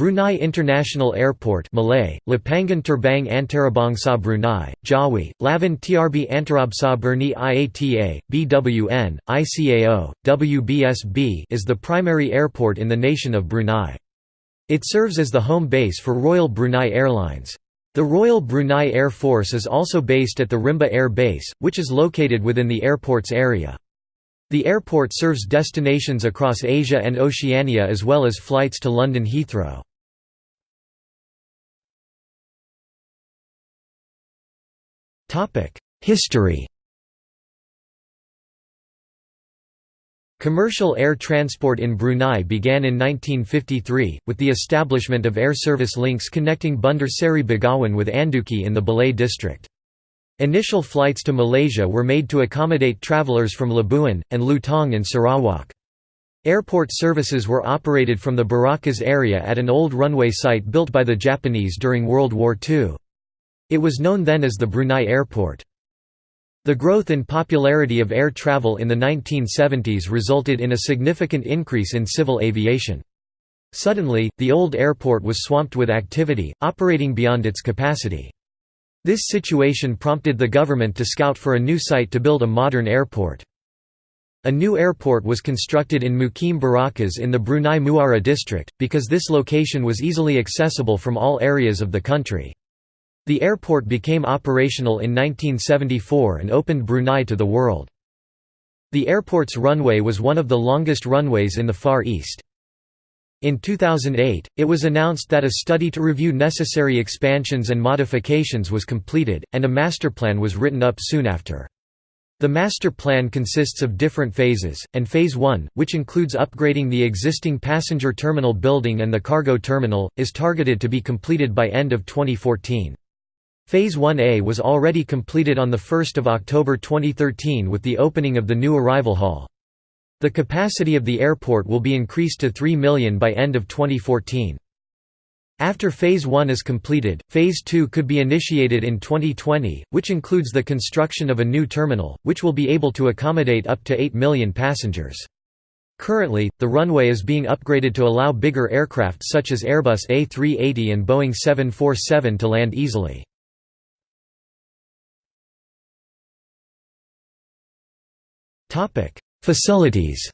Brunei International Airport Malay, Lapangan Terbang Antarabangsa Brunei, Jawi, Lavan Trb Antarabangsa Berni IATA, BWN, ICAO, WBSB is the primary airport in the nation of Brunei. It serves as the home base for Royal Brunei Airlines. The Royal Brunei Air Force is also based at the Rimba Air Base, which is located within the airport's area. The airport serves destinations across Asia and Oceania as well as flights to London Heathrow. History Commercial air transport in Brunei began in 1953, with the establishment of air service links connecting Bandar Seri Begawan with Anduki in the Belait district. Initial flights to Malaysia were made to accommodate travellers from Labuan, and Lutong in Sarawak. Airport services were operated from the Berakas area at an old runway site built by the Japanese during World War II. It was known then as the Brunei Airport. The growth in popularity of air travel in the 1970s resulted in a significant increase in civil aviation. Suddenly, the old airport was swamped with activity, operating beyond its capacity. This situation prompted the government to scout for a new site to build a modern airport. A new airport was constructed in Mukim Berakas in the Brunei Muara district, because this location was easily accessible from all areas of the country. The airport became operational in 1974 and opened Brunei to the world. The airport's runway was one of the longest runways in the Far East. In 2008, it was announced that a study to review necessary expansions and modifications was completed, and a master plan was written up soon after. The master plan consists of different phases, and Phase 1, which includes upgrading the existing passenger terminal building and the cargo terminal, is targeted to be completed by end of 2014. Phase 1A was already completed on 1 October 2013 with the opening of the new arrival hall. The capacity of the airport will be increased to 3 million by end of 2014. After Phase 1 is completed, Phase 2 could be initiated in 2020, which includes the construction of a new terminal, which will be able to accommodate up to 8 million passengers. Currently, the runway is being upgraded to allow bigger aircraft such as Airbus A380 and Boeing 747 to land easily. Facilities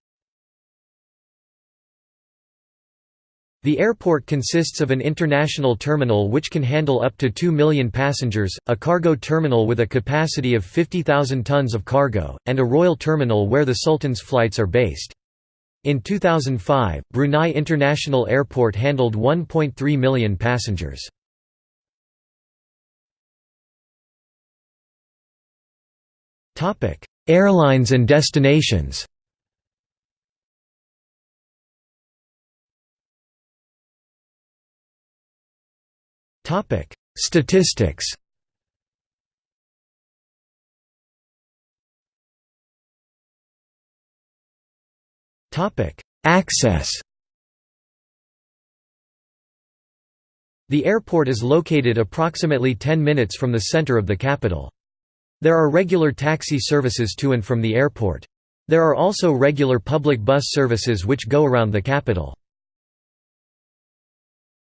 The airport consists of an international terminal which can handle up to 2 million passengers, a cargo terminal with a capacity of 50,000 tons of cargo, and a royal terminal where the Sultan's flights are based. In 2005, Brunei International Airport handled 1.3 million passengers. Airlines and destinations. Statistics. Access. The airport is located approximately 10 minutes from the center of the capital. There are regular taxi services to and from the airport. There are also regular public bus services which go around the capital.